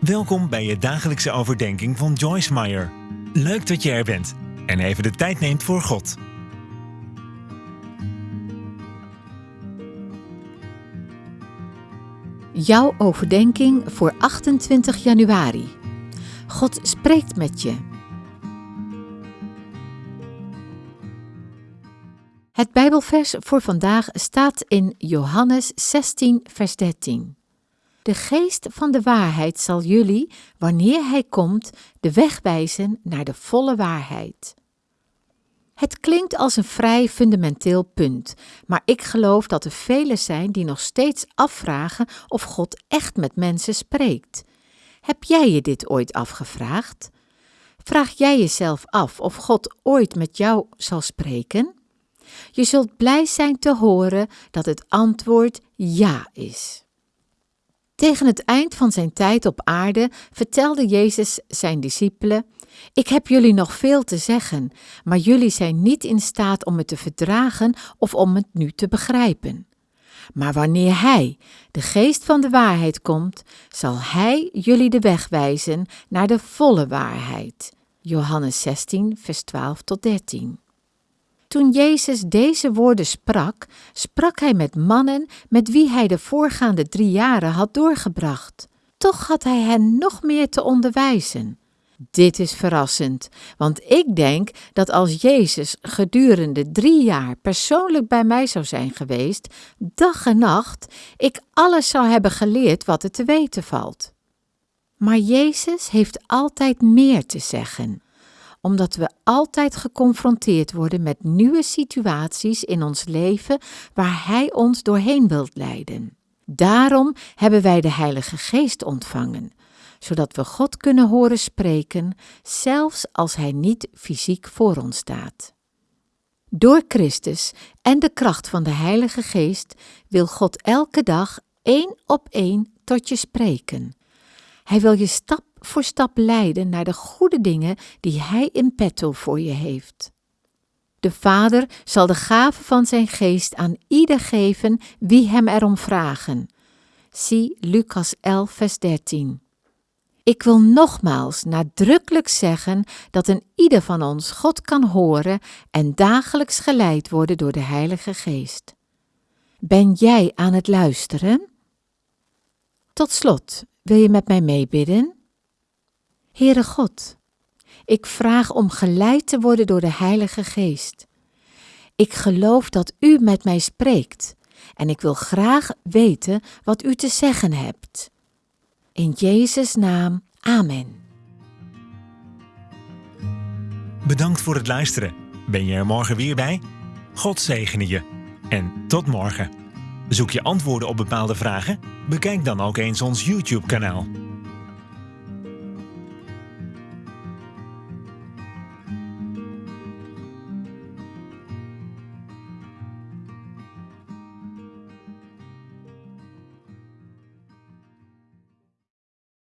Welkom bij je dagelijkse overdenking van Joyce Meyer. Leuk dat je er bent en even de tijd neemt voor God. Jouw overdenking voor 28 januari. God spreekt met je. Het Bijbelvers voor vandaag staat in Johannes 16, vers 13. De geest van de waarheid zal jullie, wanneer hij komt, de weg wijzen naar de volle waarheid. Het klinkt als een vrij fundamenteel punt, maar ik geloof dat er velen zijn die nog steeds afvragen of God echt met mensen spreekt. Heb jij je dit ooit afgevraagd? Vraag jij jezelf af of God ooit met jou zal spreken? Je zult blij zijn te horen dat het antwoord ja is. Tegen het eind van zijn tijd op aarde vertelde Jezus zijn discipelen: Ik heb jullie nog veel te zeggen, maar jullie zijn niet in staat om het te verdragen of om het nu te begrijpen. Maar wanneer Hij, de geest van de waarheid, komt, zal Hij jullie de weg wijzen naar de volle waarheid. Johannes 16, vers 12 tot 13. Toen Jezus deze woorden sprak, sprak hij met mannen met wie hij de voorgaande drie jaren had doorgebracht. Toch had hij hen nog meer te onderwijzen. Dit is verrassend, want ik denk dat als Jezus gedurende drie jaar persoonlijk bij mij zou zijn geweest, dag en nacht, ik alles zou hebben geleerd wat er te weten valt. Maar Jezus heeft altijd meer te zeggen omdat we altijd geconfronteerd worden met nieuwe situaties in ons leven waar Hij ons doorheen wilt leiden. Daarom hebben wij de Heilige Geest ontvangen, zodat we God kunnen horen spreken, zelfs als Hij niet fysiek voor ons staat. Door Christus en de kracht van de Heilige Geest wil God elke dag één op één tot je spreken. Hij wil je stap voor stap leiden naar de goede dingen die Hij in petto voor je heeft. De Vader zal de gave van zijn geest aan ieder geven wie hem erom vragen. Zie Lucas 11, vers 13. Ik wil nogmaals nadrukkelijk zeggen dat een ieder van ons God kan horen en dagelijks geleid worden door de Heilige Geest. Ben jij aan het luisteren? Tot slot, wil je met mij meebidden? Heere God, ik vraag om geleid te worden door de Heilige Geest. Ik geloof dat U met mij spreekt en ik wil graag weten wat U te zeggen hebt. In Jezus' naam, Amen. Bedankt voor het luisteren. Ben je er morgen weer bij? God zegene je. En tot morgen. Zoek je antwoorden op bepaalde vragen? Bekijk dan ook eens ons YouTube-kanaal.